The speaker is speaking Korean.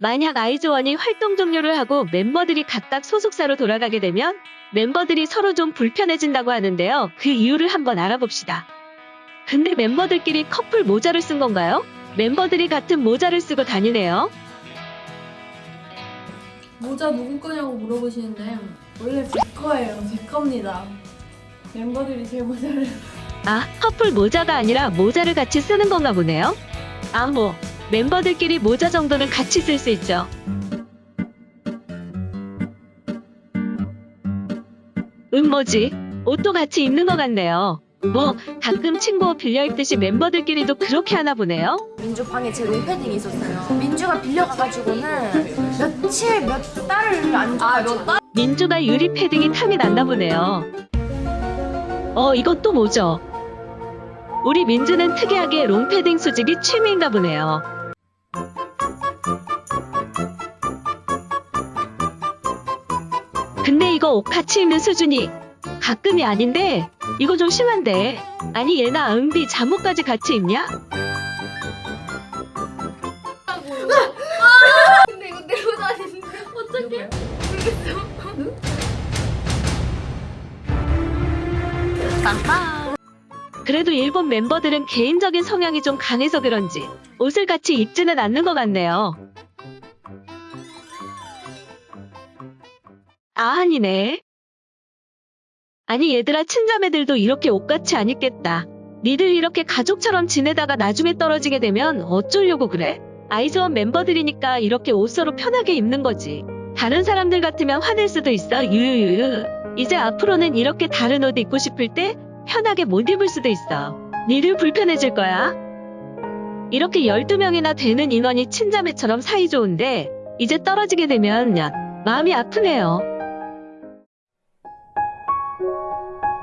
만약 아이즈원이 활동 종료를 하고 멤버들이 각각 소속사로 돌아가게 되면 멤버들이 서로 좀 불편해진다고 하는데요. 그 이유를 한번 알아봅시다. 근데 멤버들끼리 커플 모자를 쓴 건가요? 멤버들이 같은 모자를 쓰고 다니네요. 모자 누구 거냐고 물어보시는데 원래 제 거예요. 제 겁니다. 멤버들이 제 모자를 아, 커플 모자가 아니라 모자를 같이 쓰는 건가 보네요. 아, 뭐, 멤버들끼리 모자 정도는 같이 쓸 수 있죠. 음, 뭐지? 옷도 같이 입는 것 같네요. 뭐, 가끔 친구 옷 빌려 입듯이 멤버들끼리도 그렇게 하나 보네요. 민주 방에 제 롱패딩이 있었어요. 민주가 빌려가가지고는 며칠 몇 달을 안 줘가지고 민주가 유리 패딩이 탐이 났나 보네요. 어, 이건 또 뭐죠? 우리 민주는 특이하게 롱패딩 수집이 취미인가 보네요. 근데 이거 옷 같이 입는 수준이 가끔이 아닌데 이거 좀 심한데 아니 얘나 은비 잠옷까지 같이 입냐? 근데 이거 내 모자 아닌데 어떡해? 그래도 일본 멤버들은 개인적인 성향이 좀 강해서 그런지 옷을 같이 입지는 않는 것 같네요. 아, 아니네. 아니, 얘들아, 친자매들도 이렇게 옷같이 안 입겠다. 니들 이렇게 가족처럼 지내다가 나중에 떨어지게 되면 어쩌려고 그래? 아이즈원 멤버들이니까 이렇게 옷 서로 편하게 입는 거지. 다른 사람들 같으면 화낼 수도 있어. 유유유. 이제 앞으로는 이렇게 다른 옷 입고 싶을 때 편하게 못 입을 수도 있어. 니들 불편해질 거야. 이렇게 12명이나 되는 인원이 친자매처럼 사이좋은데 이제 떨어지게 되면 야, 마음이 아프네요. Música